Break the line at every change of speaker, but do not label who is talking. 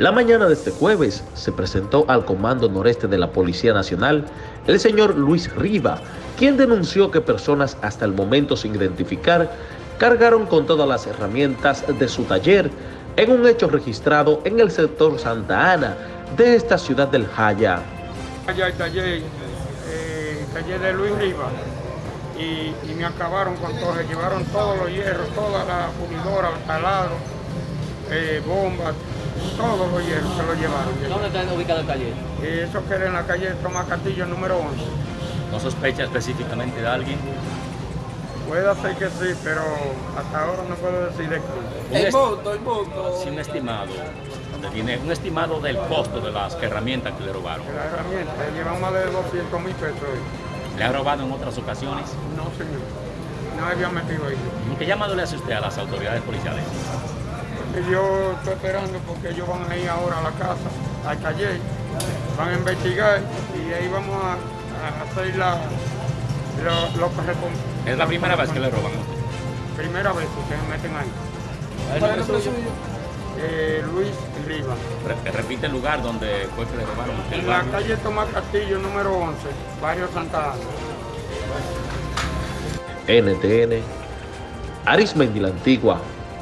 La mañana de este jueves se presentó al Comando Noreste de la Policía Nacional el señor Luis Riva, quien denunció que personas hasta el momento sin identificar cargaron con todas las herramientas de su taller en un hecho registrado en el sector Santa Ana de esta ciudad del Jaya.
Allá el taller, eh, taller de Luis Riva y, me acabaron con todo, se llevaron todos los hierros, toda la pulidora, el taladro, eh, bombas, todos los hierros se los llevaron.
¿Dónde está ubicado el taller?
Y eso que era en la calle Tomás Castillo número 11.
¿No sospecha específicamente de alguien?
Puede ser que sí, pero hasta ahora no puedo decir de quién.
El monto, el monto. Sí, un estimado. Un estimado del costo de las herramientas que le robaron.
La herramienta, llevan más de 200 mil pesos. hoy.
¿Le ha robado en otras ocasiones?
No, señor. No había metido ahí.
¿Qué llamado le hace usted a las autoridades policiales?
Yo estoy esperando porque ellos van a ir ahora a la casa, al taller, van a investigar y ahí vamos a, a hacer la, lo, lo que
Es la primera vez que le roban.
Primera vez que se meten ahí.
¿Cuál es el nombre suyo?
Eh, Luis Riva.
Re- repite el lugar donde fue que le robaron.
En la calle Tomás Castillo número 11, barrio Santa Ana.
NTN, Arismendi la Antigua,